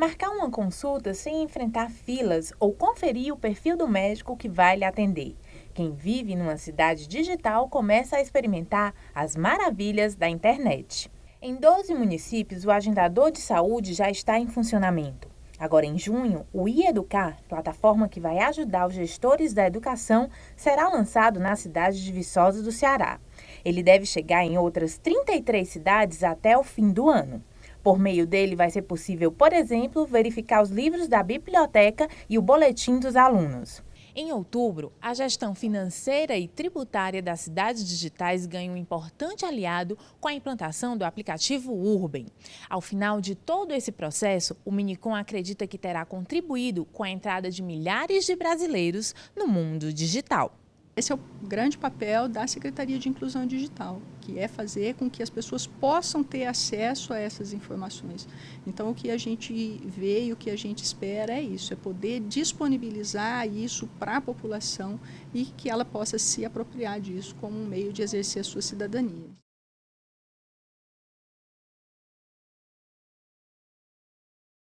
Marcar uma consulta sem enfrentar filas ou conferir o perfil do médico que vai lhe atender. Quem vive numa cidade digital começa a experimentar as maravilhas da internet. Em 12 municípios, o agendador de saúde já está em funcionamento. Agora, em junho, o iEducar, plataforma que vai ajudar os gestores da educação, será lançado na cidade de Viçosa do Ceará. Ele deve chegar em outras 33 cidades até o fim do ano. Por meio dele, vai ser possível, por exemplo, verificar os livros da biblioteca e o boletim dos alunos. Em outubro, a gestão financeira e tributária das cidades digitais ganha um importante aliado com a implantação do aplicativo Urban. Ao final de todo esse processo, o Minicom acredita que terá contribuído com a entrada de milhares de brasileiros no mundo digital. Esse é o grande papel da Secretaria de Inclusão Digital, que é fazer com que as pessoas possam ter acesso a essas informações. Então, o que a gente vê e o que a gente espera é isso, é poder disponibilizar isso para a população e que ela possa se apropriar disso como um meio de exercer a sua cidadania.